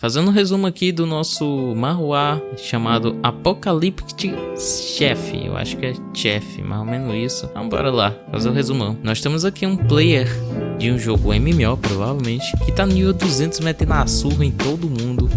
Fazendo um resumo aqui do nosso Marruá chamado Apocalyptic Chef. Eu acho que é Chef, mais ou menos isso. Então bora lá, fazer o um resumão. Nós temos aqui um player de um jogo MMO, provavelmente, que tá no nível 200 metendo a surra em todo mundo,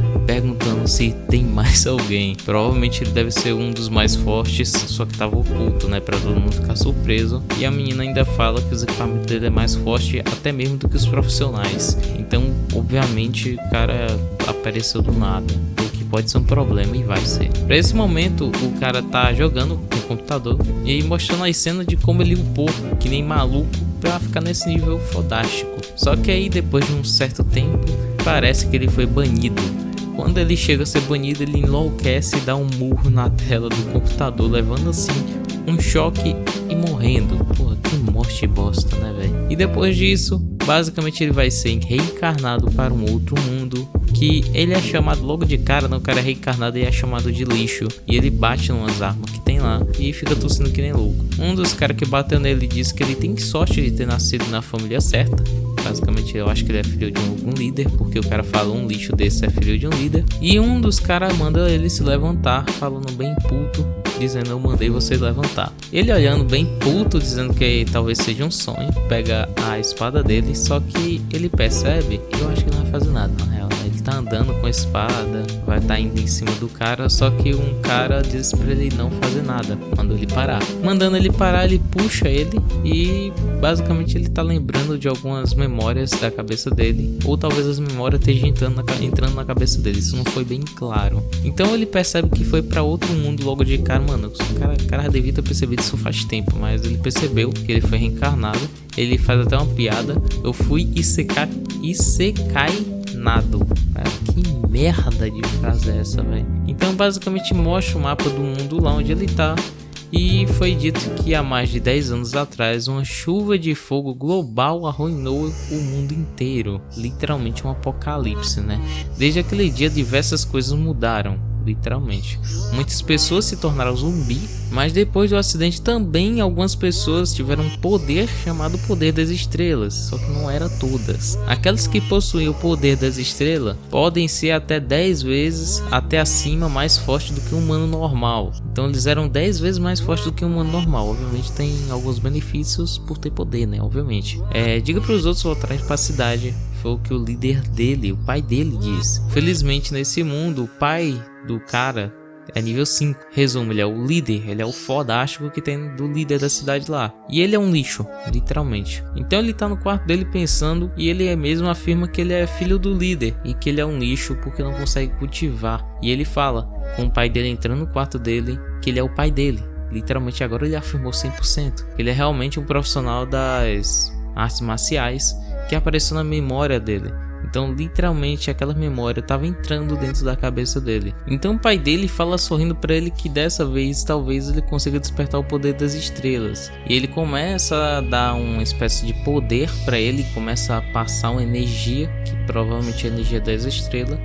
se tem mais alguém. Provavelmente ele deve ser um dos mais fortes, só que tava oculto, né, pra todo mundo ficar surpreso. E a menina ainda fala que os equipamentos dele é mais forte até mesmo do que os profissionais. Então, obviamente, o cara apareceu do nada, o que pode ser um problema e vai ser. Para esse momento, o cara tá jogando no computador e aí mostrando as cenas de como ele upou, que nem maluco, para ficar nesse nível fodástico. Só que aí depois de um certo tempo, parece que ele foi banido. Quando ele chega a ser banido, ele enlouquece e dá um murro na tela do computador, levando assim um choque e morrendo. Porra, que morte bosta, né, velho? E depois disso, basicamente ele vai ser reencarnado para um outro mundo que ele é chamado logo de cara, não, o cara é reencarnado e é chamado de lixo. E ele bate numas armas que lá e fica tossindo que nem louco. Um dos caras que bateu nele disse que ele tem sorte de ter nascido na família certa. Basicamente, eu acho que ele é filho de algum líder, porque o cara fala um lixo desse é filho de um líder. E um dos caras manda ele se levantar, falando bem puto, dizendo eu mandei você levantar. Ele olhando bem puto, dizendo que talvez seja um sonho, pega a espada dele, só que ele percebe, eu acho que não vai fazer nada na real tá andando com a espada, vai estar tá indo em cima do cara, só que um cara diz pra ele não fazer nada, mandou ele parar. Mandando ele parar, ele puxa ele e basicamente ele tá lembrando de algumas memórias da cabeça dele, ou talvez as memórias estejam entrando na, entrando na cabeça dele, isso não foi bem claro. Então ele percebe que foi para outro mundo logo de cara, mano, o cara, cara devia ter percebido isso faz tempo, mas ele percebeu que ele foi reencarnado, ele faz até uma piada, eu fui Isekai, Isekai nado. Cara, que merda de frase é essa, velho? Então basicamente mostra o mapa do mundo lá onde ele tá. E foi dito que há mais de 10 anos atrás uma chuva de fogo global arruinou o mundo inteiro. Literalmente um apocalipse, né? Desde aquele dia diversas coisas mudaram literalmente. Muitas pessoas se tornaram zumbi, mas depois do acidente também algumas pessoas tiveram um poder chamado poder das estrelas, só que não era todas. Aquelas que possuem o poder das estrelas podem ser até 10 vezes até acima mais forte do que um humano normal. Então eles eram 10 vezes mais fortes do que um humano normal. Obviamente tem alguns benefícios por ter poder, né? Obviamente. É, diga para os outros voltarem para a cidade foi o que o líder dele, o pai dele disse. Felizmente nesse mundo, o pai do cara é nível 5. Resumo, ele é o líder, ele é o fodástico que tem do líder da cidade lá. E ele é um lixo, literalmente. Então ele tá no quarto dele pensando e ele é mesmo afirma que ele é filho do líder e que ele é um lixo porque não consegue cultivar. E ele fala com o pai dele entrando no quarto dele que ele é o pai dele. Literalmente agora ele afirmou 100%. Ele é realmente um profissional das artes marciais que apareceu na memória dele. Então, literalmente, aquela memória estava entrando dentro da cabeça dele. Então, o pai dele fala sorrindo para ele que dessa vez talvez ele consiga despertar o poder das estrelas. E ele começa a dar uma espécie de poder para ele, começa a passar uma energia, que provavelmente é a energia das estrelas,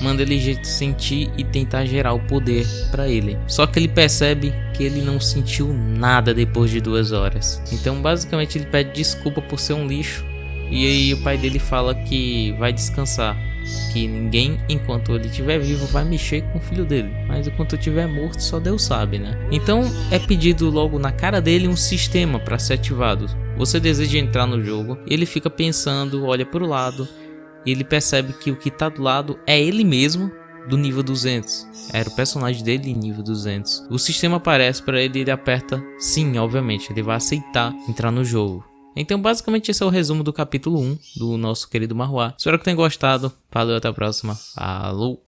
manda ele sentir e tentar gerar o poder para ele. Só que ele percebe que ele não sentiu nada depois de duas horas. Então, basicamente, ele pede desculpa por ser um lixo e aí o pai dele fala que vai descansar, que ninguém enquanto ele estiver vivo vai mexer com o filho dele, mas enquanto estiver morto só Deus sabe, né? Então é pedido logo na cara dele um sistema para ser ativado. Você deseja entrar no jogo, ele fica pensando, olha para o lado, e ele percebe que o que está do lado é ele mesmo do nível 200. Era o personagem dele nível 200. O sistema aparece para ele e ele aperta sim, obviamente, ele vai aceitar entrar no jogo. Então, basicamente, esse é o resumo do capítulo 1 do nosso querido Marruá. Espero que tenham gostado. Valeu, até a próxima. Falou!